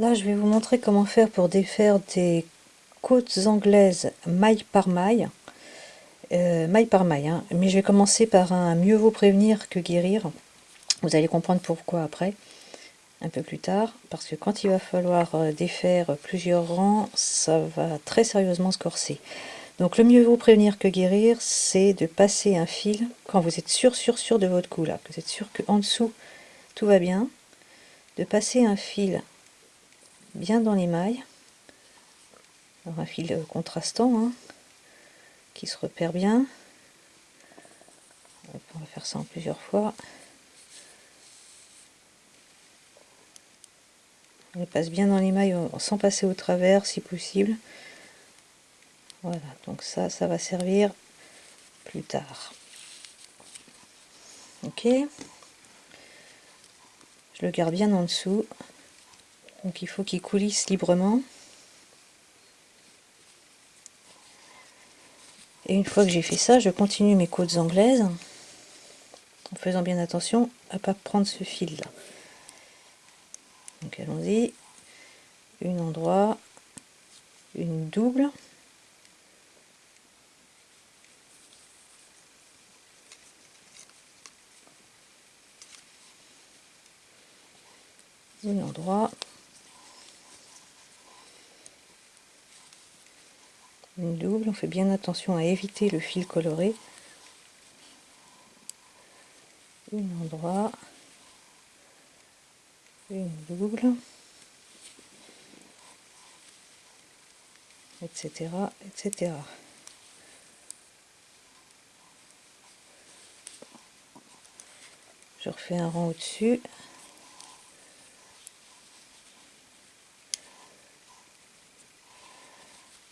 Là, je vais vous montrer comment faire pour défaire des côtes anglaises maille par maille. Euh, maille par maille, hein. mais je vais commencer par un mieux vaut prévenir que guérir. Vous allez comprendre pourquoi après, un peu plus tard, parce que quand il va falloir euh, défaire plusieurs rangs, ça va très sérieusement se corser. Donc le mieux vaut prévenir que guérir, c'est de passer un fil quand vous êtes sûr, sûr, sûr de votre coup là, que vous êtes sûr qu'en dessous tout va bien, de passer un fil bien dans les mailles. un fil contrastant hein, qui se repère bien. On va faire ça en plusieurs fois. On passe bien dans les mailles sans passer au travers si possible. Voilà, donc ça, ça va servir plus tard. Ok. Je le garde bien en dessous. Donc il faut qu'il coulisse librement. Et une fois que j'ai fait ça, je continue mes côtes anglaises en faisant bien attention à pas prendre ce fil là. Donc allons-y. Une endroit, une double. Une endroit. Une double, on fait bien attention à éviter le fil coloré. Une endroit, une double, etc. etc. Je refais un rang au-dessus.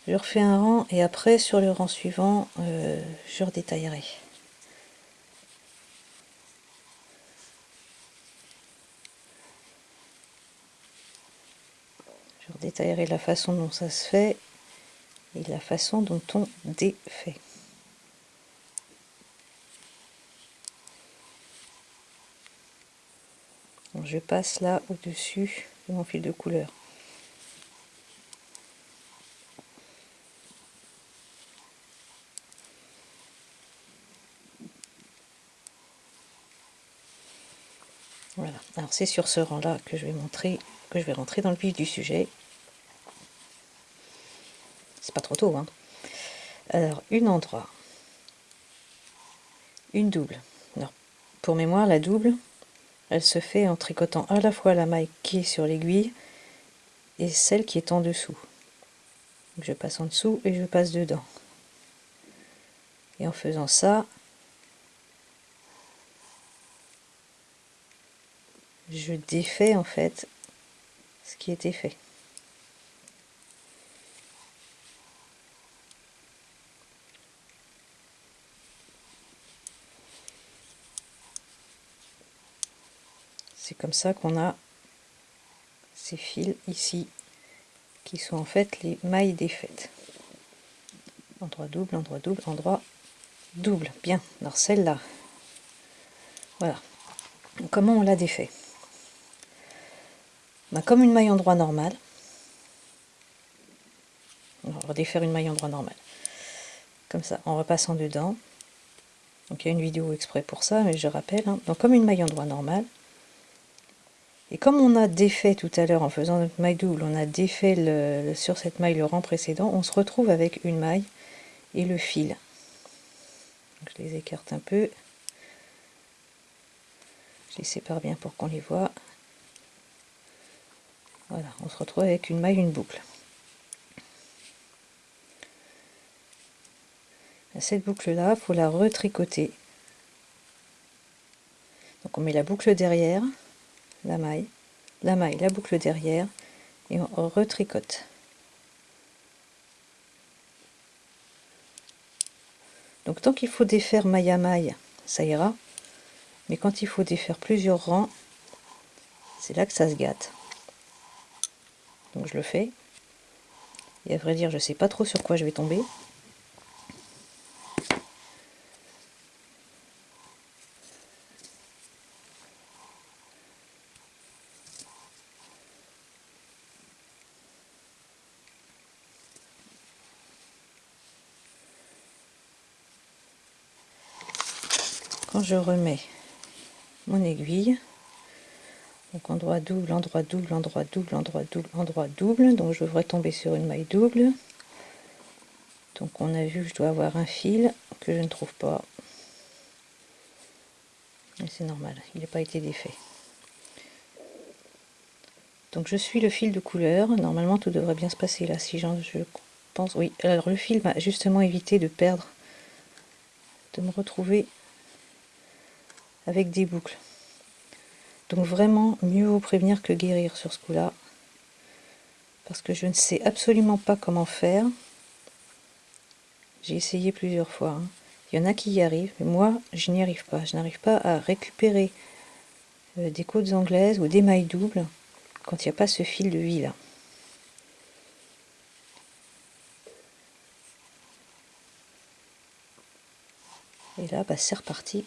Je refais un rang et après sur le rang suivant, euh, je redétaillerai. Je redétaillerai la façon dont ça se fait et la façon dont on défait. je passe là au-dessus de mon fil de couleur. Voilà, alors c'est sur ce rang-là que je vais montrer, que je vais rentrer dans le vif du sujet. C'est pas trop tôt, hein. Alors, une endroit, une double. Alors, pour mémoire, la double, elle se fait en tricotant à la fois la maille qui est sur l'aiguille et celle qui est en dessous. je passe en dessous et je passe dedans. Et en faisant ça, je défais en fait ce qui était fait. C'est comme ça qu'on a ces fils ici qui sont en fait les mailles défaites. Endroit double, endroit double, endroit double. Bien, alors celle-là. Voilà. Comment on l'a défait? Bah, comme une maille en droit normal. On va redéfaire une maille en droit normal. Comme ça, en repassant dedans. Donc il y a une vidéo exprès pour ça, mais je rappelle. Hein. Donc comme une maille en droit normal. Et comme on a défait tout à l'heure en faisant notre maille double, on a défait sur cette maille le rang précédent, on se retrouve avec une maille et le fil. je les écarte un peu. Je les sépare bien pour qu'on les voit. Voilà, on se retrouve avec une maille, une boucle. Cette boucle-là, il faut la retricoter. Donc on met la boucle derrière, la maille, la maille, la boucle derrière, et on retricote. Donc tant qu'il faut défaire maille à maille, ça ira. Mais quand il faut défaire plusieurs rangs, c'est là que ça se gâte je le fais. Et à vrai dire, je sais pas trop sur quoi je vais tomber. Quand je remets mon aiguille, donc endroit double, endroit double, endroit double, endroit double, endroit double, donc je devrais tomber sur une maille double. Donc on a vu que je dois avoir un fil que je ne trouve pas. Et c'est normal, il n'a pas été défait. Donc je suis le fil de couleur, normalement tout devrait bien se passer là, si je pense, oui, alors le fil m'a justement évité de perdre, de me retrouver avec des boucles. Donc vraiment, mieux vaut prévenir que guérir sur ce coup-là, parce que je ne sais absolument pas comment faire. J'ai essayé plusieurs fois, hein. il y en a qui y arrivent, mais moi je n'y arrive pas, je n'arrive pas à récupérer euh, des côtes anglaises ou des mailles doubles quand il n'y a pas ce fil de vie là. Et là, bah, c'est reparti